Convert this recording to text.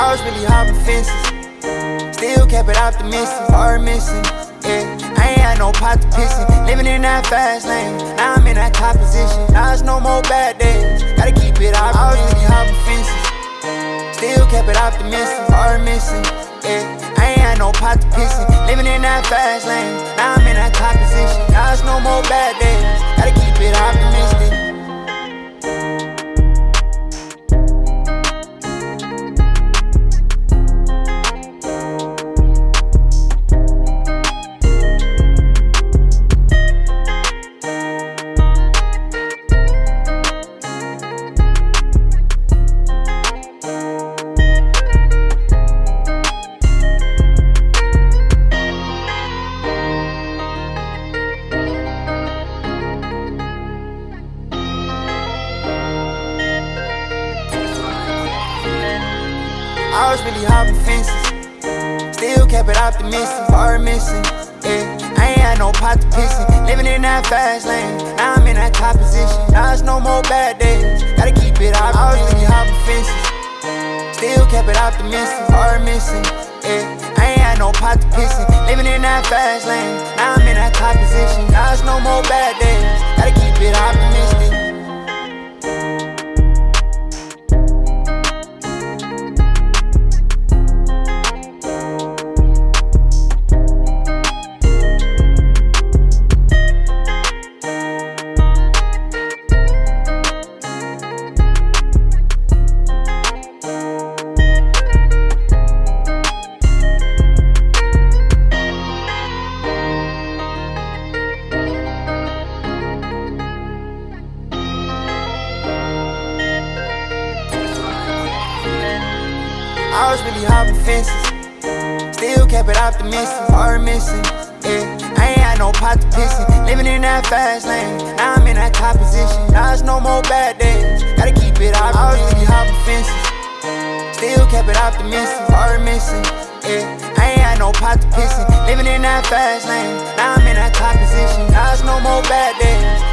I was really hopping fences. Still kept it optimistic, hard missing. Yeah, I ain't had no pot to pissing. Living in that fast lane, now I'm in that top position. Now it's no more bad days, gotta keep it optimistic. I was really hopping fences. Still kept it optimistic, hard missing. Yeah, I ain't had no pot to pissing. Living in that fast lane, now I'm in that top position. I was really hopping fences. Still kept it optimistic, hard missing. Yeah, I ain't had no pot to pissing. Living in that fast lane, now I'm in that top position. Now it's no more bad days, gotta keep it optimistic. I was really hopping fences. Still kept it optimistic, hard missing. Yeah, I ain't had no pot to pissing. Living in that fast lane, now I'm in that top position. Now it's no more bad days, gotta keep it optimistic. I was really hopping fences. Still kept it optimistic, hard missing. Yeah, I ain't had no pot to piss in. Living in that fast lane, now I'm in that top position. Now it's no more bad days, gotta keep it optimistic. I was really hopping fences. Still kept it optimistic, hard missing. Yeah, I ain't had no pot to piss in. Living in that fast lane, now I'm in that top position. Now it's no more bad days.